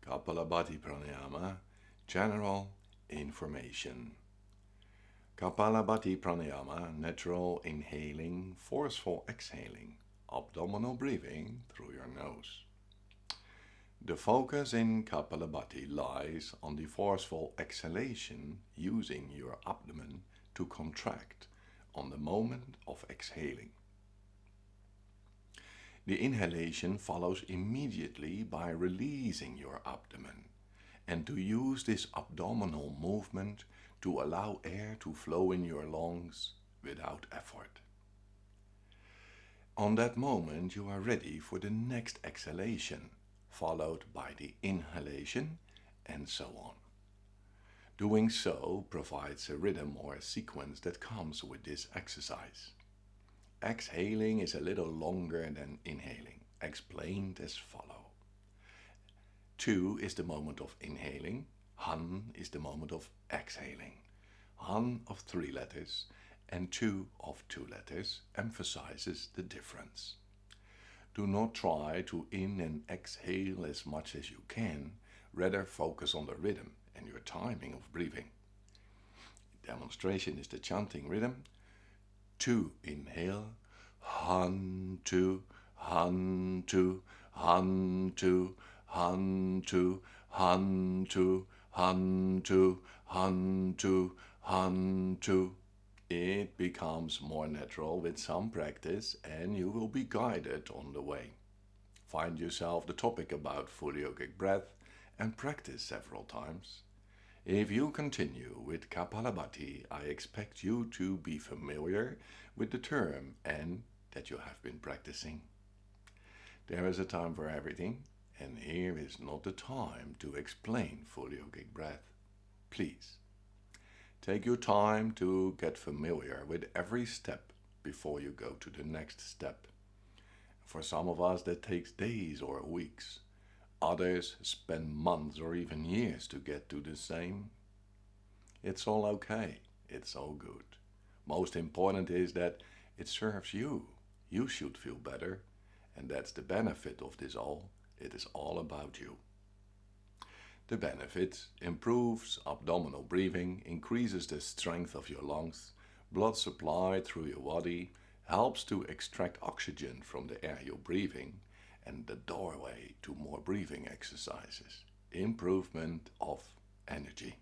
Kapalabhati Pranayama General Information Kapalabhati Pranayama Natural Inhaling, Forceful Exhaling, Abdominal Breathing through your nose. The focus in Kapalabhati lies on the forceful exhalation using your abdomen to contract on the moment of exhaling. The inhalation follows immediately by releasing your abdomen and to use this abdominal movement to allow air to flow in your lungs without effort. On that moment you are ready for the next exhalation, followed by the inhalation and so on. Doing so provides a rhythm or a sequence that comes with this exercise. Exhaling is a little longer than inhaling, explained as follow. Two is the moment of inhaling, Han is the moment of exhaling. Han of three letters and two of two letters emphasizes the difference. Do not try to in and exhale as much as you can, Rather focus on the rhythm and your timing of breathing. Demonstration is the chanting rhythm. Two, inhale. Han, two, han, two, han, two, han, two, han, two, han, two, han, two, han, two. It becomes more natural with some practice and you will be guided on the way. Find yourself the topic about full yogic breath and practice several times. If you continue with Kapalabhati, I expect you to be familiar with the term and that you have been practicing. There is a time for everything, and here is not the time to explain full yogic breath. Please, take your time to get familiar with every step before you go to the next step. For some of us that takes days or weeks. Others spend months or even years to get to the same. It's all okay. It's all good. Most important is that it serves you. You should feel better. And that's the benefit of this all. It is all about you. The benefit improves abdominal breathing, increases the strength of your lungs, blood supply through your body, helps to extract oxygen from the air you're breathing, and the doorway to more breathing exercises. Improvement of energy.